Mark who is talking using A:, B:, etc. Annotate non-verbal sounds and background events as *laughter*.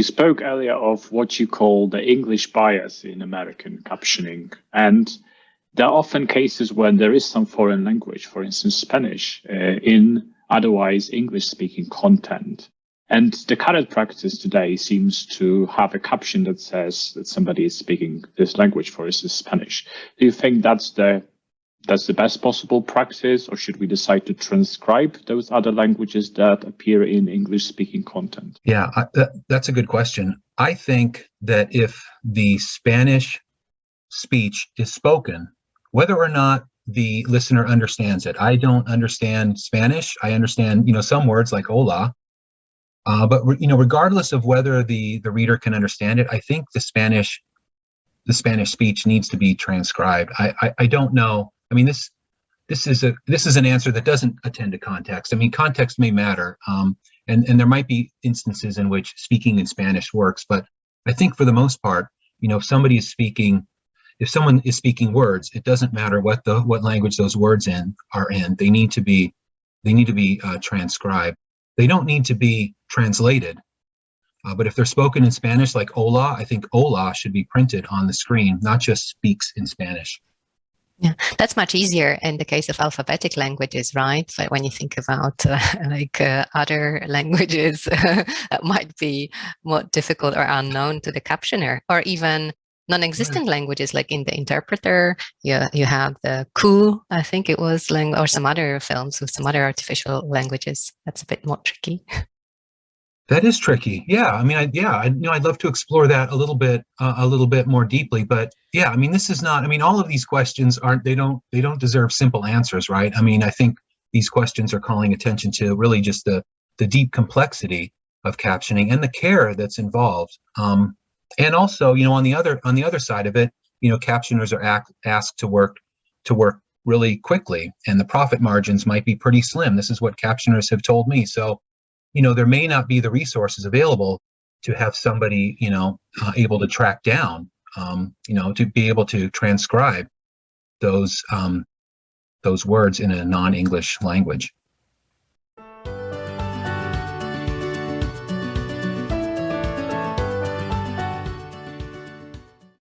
A: You spoke earlier of what you call the English bias in American captioning. And there are often cases when there is some foreign language, for instance, Spanish, uh, in otherwise English speaking content. And the current practice today seems to have a caption that says that somebody is speaking this language, for instance, Spanish. Do you think that's the that's the best possible practice, or should we decide to transcribe those other languages that appear in English speaking content?
B: Yeah, I, that, that's a good question. I think that if the Spanish speech is spoken, whether or not the listener understands it, I don't understand Spanish. I understand, you know, some words like hola, uh, but you know, regardless of whether the the reader can understand it, I think the Spanish the Spanish speech needs to be transcribed. I, I, I don't know I mean, this this is a this is an answer that doesn't attend to context. I mean, context may matter, um, and and there might be instances in which speaking in Spanish works, but I think for the most part, you know, if somebody is speaking, if someone is speaking words, it doesn't matter what the what language those words in are in. They need to be they need to be uh, transcribed. They don't need to be translated. Uh, but if they're spoken in Spanish, like hola, I think hola should be printed on the screen, not just speaks in Spanish.
C: Yeah, that's much easier in the case of alphabetic languages, right? But when you think about uh, *laughs* like uh, other languages *laughs* that might be more difficult or unknown to the captioner, or even non-existent right. languages like in the interpreter, you, you have the Ku, I think it was, or some other films with some other artificial languages. That's a bit more tricky. *laughs*
B: That is tricky. Yeah, I mean, I, yeah, I, you know, I'd love to explore that a little bit, uh, a little bit more deeply. But yeah, I mean, this is not. I mean, all of these questions aren't. They don't. They don't deserve simple answers, right? I mean, I think these questions are calling attention to really just the the deep complexity of captioning and the care that's involved. Um, and also, you know, on the other on the other side of it, you know, captioners are act, asked to work to work really quickly, and the profit margins might be pretty slim. This is what captioners have told me. So you know, there may not be the resources available to have somebody, you know, uh, able to track down, um, you know, to be able to transcribe those um, those words in a non-English language.